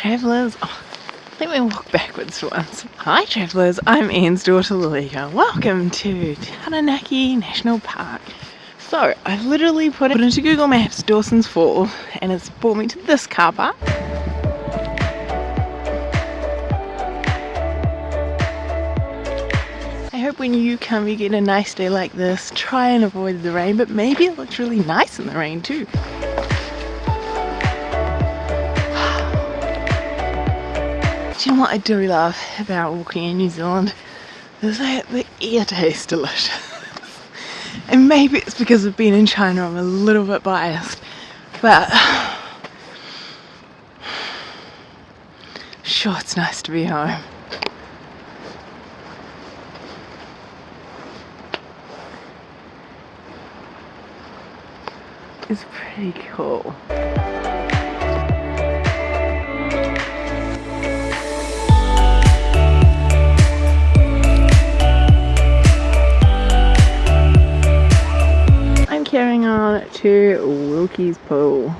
travellers. Oh, let me walk backwards for once. Hi travellers, I'm Ian's daughter Lalika. Welcome to Taranaki National Park. So, I've literally put it into Google Maps Dawson's Fall and it's brought me to this car park. I hope when you come you get a nice day like this. Try and avoid the rain, but maybe it looks really nice in the rain too. What I do love about walking in New Zealand? Is that the air tastes delicious. and maybe it's because of being in China I'm a little bit biased. But sure it's nice to be home. It's pretty cool. To Wilkie's Pool.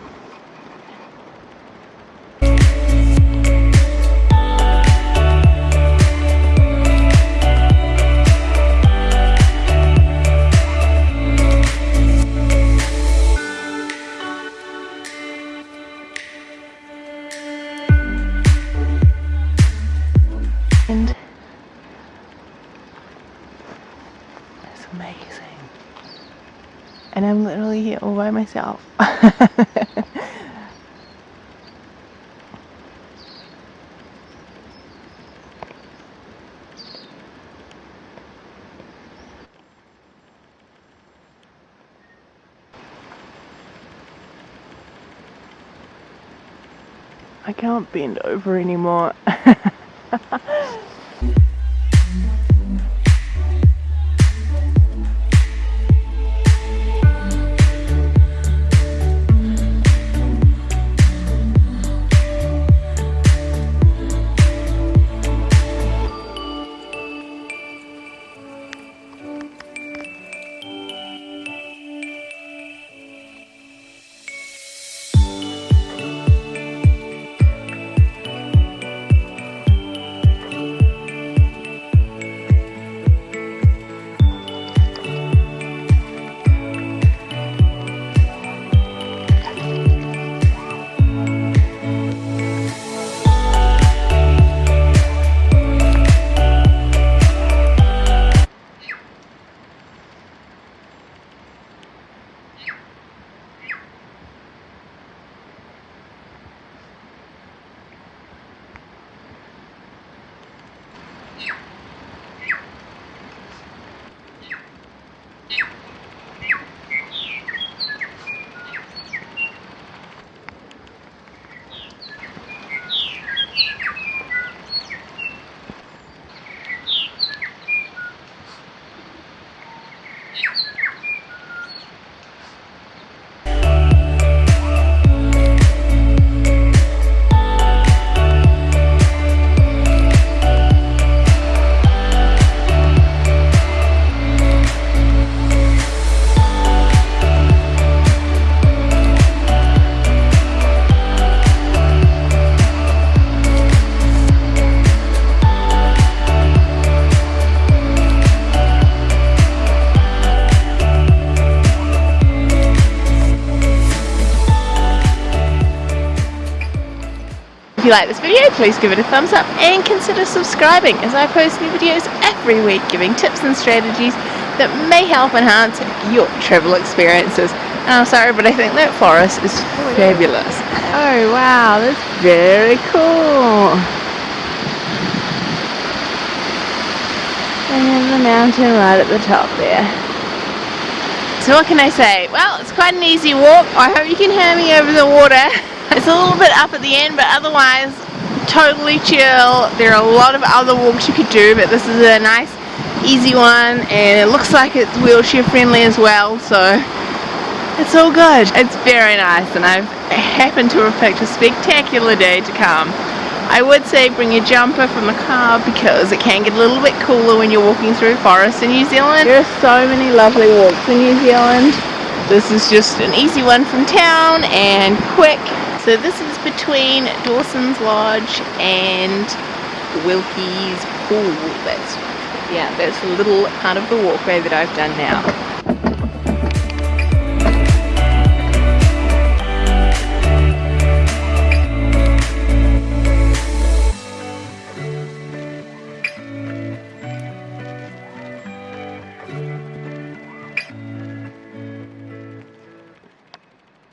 And it's amazing and I'm literally here all by myself. I can't bend over anymore. you like this video, please give it a thumbs up and consider subscribing as I post new videos every week giving tips and strategies that may help enhance your travel experiences. And I'm sorry, but I think that forest is fabulous. Oh wow, that's very cool. And the mountain right at the top there. So what can I say? Well, it's quite an easy walk. I hope you can hear me over the water. It's a little bit up at the end, but otherwise totally chill. There are a lot of other walks you could do, but this is a nice, easy one, and it looks like it's wheelchair friendly as well, so it's all good. It's very nice, and I've happened to have picked a spectacular day to come. I would say bring a jumper from the car because it can get a little bit cooler when you're walking through forests in New Zealand. There are so many lovely walks in New Zealand. This is just an easy one from town and quick So this is between Dawson's Lodge and Wilkie's Pool. That's yeah, that's a little part of the walkway that I've done now.